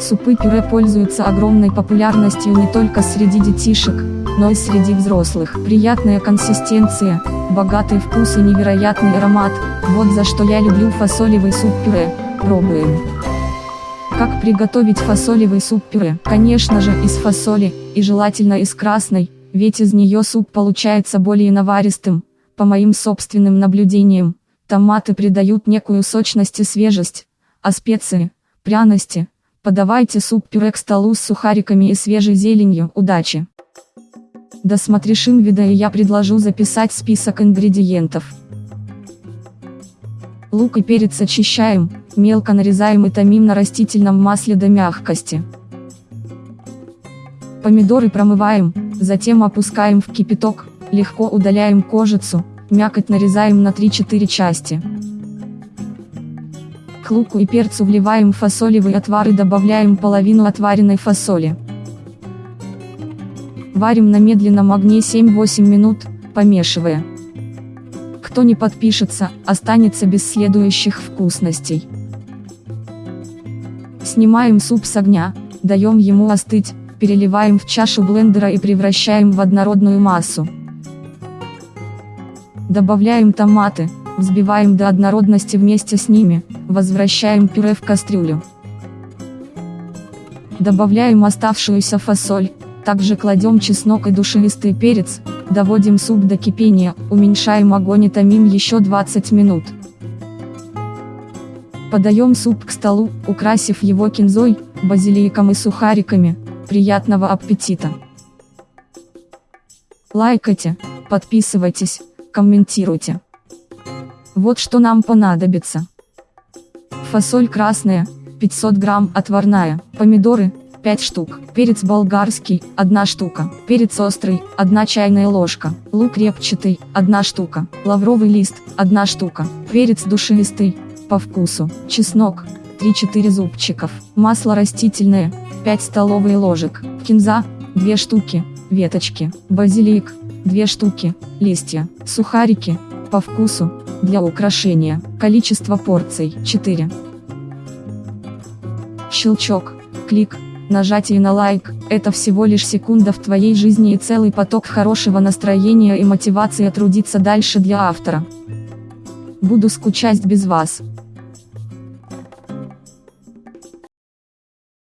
Супы-пюре пользуются огромной популярностью не только среди детишек, но и среди взрослых. Приятная консистенция, богатый вкус и невероятный аромат, вот за что я люблю фасолевый суп-пюре, пробуем. Как приготовить фасолевый суп-пюре? Конечно же из фасоли, и желательно из красной, ведь из нее суп получается более наваристым, по моим собственным наблюдениям. Томаты придают некую сочность и свежесть, а специи, пряности, подавайте суп-пюре к столу с сухариками и свежей зеленью. Удачи! Досмотришь вида и я предложу записать список ингредиентов. Лук и перец очищаем, мелко нарезаем и томим на растительном масле до мягкости. Помидоры промываем, затем опускаем в кипяток, легко удаляем кожицу, Мякоть нарезаем на 3-4 части. Луку и перцу вливаем фасолевый отвар и добавляем половину отваренной фасоли. Варим на медленном огне 7-8 минут, помешивая. Кто не подпишется, останется без следующих вкусностей. Снимаем суп с огня, даем ему остыть, переливаем в чашу блендера и превращаем в однородную массу. Добавляем томаты, взбиваем до однородности вместе с ними, возвращаем пюре в кастрюлю. Добавляем оставшуюся фасоль, также кладем чеснок и душевистый перец, доводим суп до кипения, уменьшаем огонь и томим еще 20 минут. Подаем суп к столу, украсив его кинзой, базиликом и сухариками. Приятного аппетита! Лайкайте, подписывайтесь комментируйте. Вот что нам понадобится. Фасоль красная, 500 грамм, отварная, помидоры, 5 штук, перец болгарский, 1 штука, перец острый, 1 чайная ложка, лук репчатый, 1 штука, лавровый лист, 1 штука, перец душистый, по вкусу, чеснок, 3-4 зубчиков, масло растительное, 5 столовые ложек, кинза, 2 штуки, веточки, базилик, 2 штуки, листья, сухарики, по вкусу, для украшения, количество порций 4. Щелчок, клик, нажатие на лайк, это всего лишь секунда в твоей жизни и целый поток хорошего настроения и мотивации трудиться дальше для автора. Буду скучать без вас.